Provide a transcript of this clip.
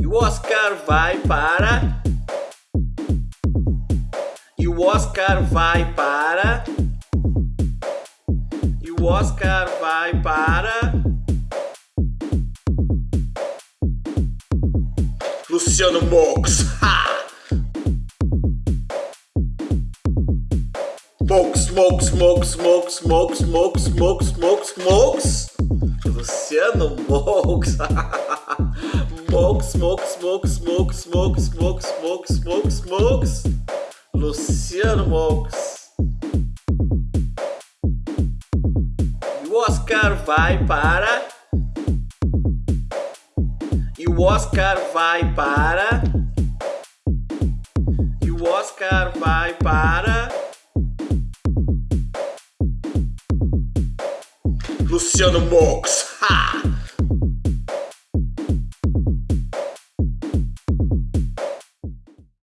E o Oscar vai para. E o Oscar vai para. E o Oscar vai para. Luciano Mox. Smoke, smoke, smoke, smoke, smoke, smoke, smoke, smoke, smokes. Luciano Mox. Smoke, smoke, smoke, smoke, smoke, smoke, smoke, smoke, smokes. Luciano Mox. E o Oscar vai para. E o Oscar vai para. E o Oscar vai para. Luciano Mox. Ha!